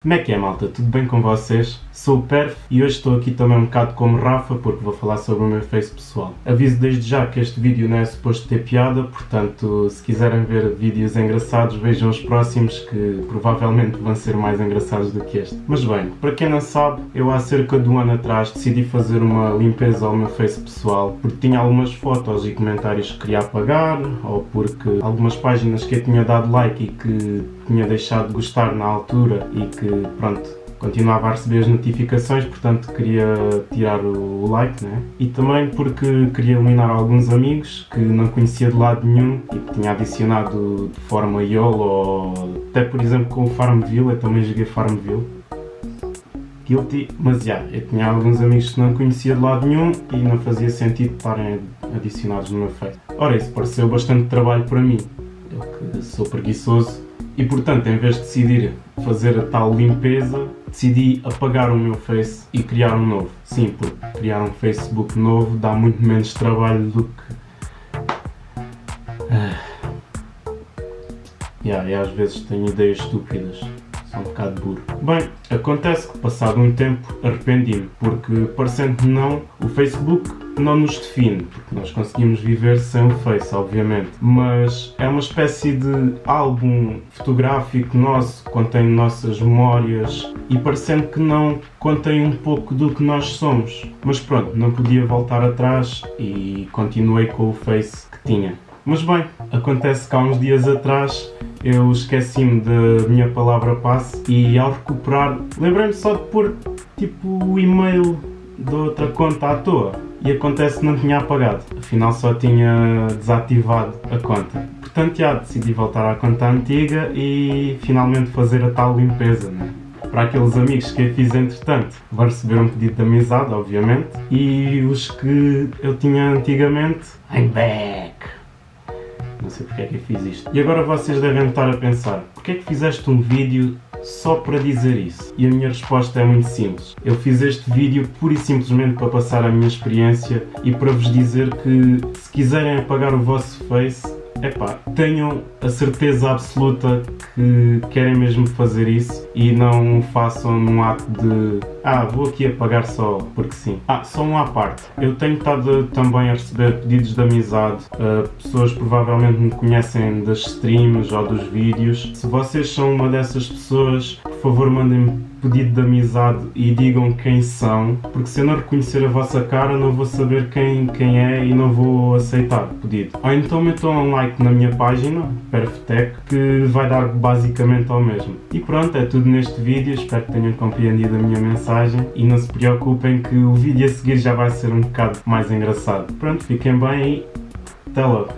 Como é que é malta? Tudo bem com vocês? Sou o Perf e hoje estou aqui também um bocado como Rafa porque vou falar sobre o meu Face pessoal. Aviso desde já que este vídeo não é suposto ter piada, portanto se quiserem ver vídeos engraçados vejam os próximos que provavelmente vão ser mais engraçados do que este. Mas bem, para quem não sabe, eu há cerca de um ano atrás decidi fazer uma limpeza ao meu Face pessoal porque tinha algumas fotos e comentários que queria apagar ou porque algumas páginas que eu tinha dado like e que tinha deixado de gostar na altura e que pronto, continuava a receber as notificações, portanto queria tirar o like, né? E também porque queria eliminar alguns amigos que não conhecia de lado nenhum e que tinha adicionado de forma YOLO ou até por exemplo com o Farmville, eu também joguei Farmville. Guilty, mas já, eu tinha alguns amigos que não conhecia de lado nenhum e não fazia sentido estarem adicionados no meu Face. Ora, isso pareceu bastante trabalho para mim, eu que sou preguiçoso e portanto, em vez de decidir fazer a tal limpeza, decidi apagar o meu Face e criar um novo. Sim, porque criar um Facebook novo dá muito menos trabalho do que... Ah. Yeah, e às vezes tenho ideias estúpidas sou um bocado burro. Bem, acontece que passado um tempo arrependi-me, porque parecendo que não, o Facebook não nos define, porque nós conseguimos viver sem o Face, obviamente, mas é uma espécie de álbum fotográfico nosso, contém nossas memórias e parecendo que não contém um pouco do que nós somos. Mas pronto, não podia voltar atrás e continuei com o Face que tinha. Mas bem, acontece que há uns dias atrás eu esqueci-me da minha palavra passe e ao recuperar lembrei-me só de pôr tipo o e-mail de outra conta à toa e acontece que não tinha apagado, afinal só tinha desativado a conta. Portanto já decidi voltar à conta antiga e finalmente fazer a tal limpeza, né? Para aqueles amigos que eu fiz entretanto, vão receber um pedido de amizade, obviamente, e os que eu tinha antigamente, I'm back! Não sei porque é que eu fiz isto. E agora vocês devem estar a pensar, porque é que fizeste um vídeo só para dizer isso? E a minha resposta é muito simples. Eu fiz este vídeo pura e simplesmente para passar a minha experiência e para vos dizer que se quiserem apagar o vosso Face, epá, tenham a certeza absoluta que querem mesmo fazer isso e não façam num ato de ah, vou aqui apagar só porque sim. Ah, só um à parte. Eu tenho estado também a receber pedidos de amizade. Uh, pessoas provavelmente me conhecem das streams ou dos vídeos. Se vocês são uma dessas pessoas, por favor mandem-me pedido de amizade e digam quem são, porque se eu não reconhecer a vossa cara não vou saber quem, quem é e não vou aceitar o pedido. Ou então metam um like na minha página, Perftech, que vai dar basicamente ao mesmo. E pronto, é tudo neste vídeo, espero que tenham compreendido a minha mensagem e não se preocupem que o vídeo a seguir já vai ser um bocado mais engraçado. Pronto, fiquem bem e até logo.